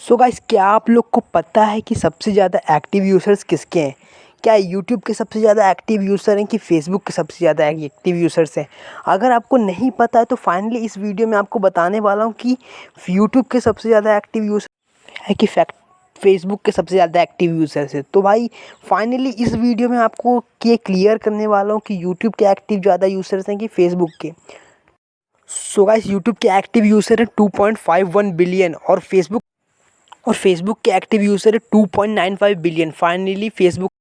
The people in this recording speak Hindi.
सो so गाइस क्या आप लोग को पता है कि सबसे ज़्यादा एक्टिव यूज़र्स किसके हैं? क्या यूट्यूब के सबसे ज़्यादा एक्टिव यूज़र हैं कि फेसबुक के सबसे ज़्यादा एक्टिव यूज़र्स हैं? अगर आपको नहीं पता है तो फाइनली इस वीडियो में आपको बताने वाला हूँ कि यूट्यूब के सबसे ज़्यादा एक्टिव यूज़र है कि फैक्ट फेसबुक के सबसे ज़्यादा एक्टिव यूज़र्स है। तो भाई फाइनली इस वीडियो में आपको ये क्लियर करने वाला हूँ कि यूट्यूब के एक्टिव ज़्यादा यूज़र्स हैं कि फेसबुक के। सो गाइस यूट्यूब के एक्टिव यूज़र हैं 2.51 बिलियन और फेसबुक और फेसबुक के एक्टिव यूज़र है 2.95 बिलियन फाइनली फेसबुक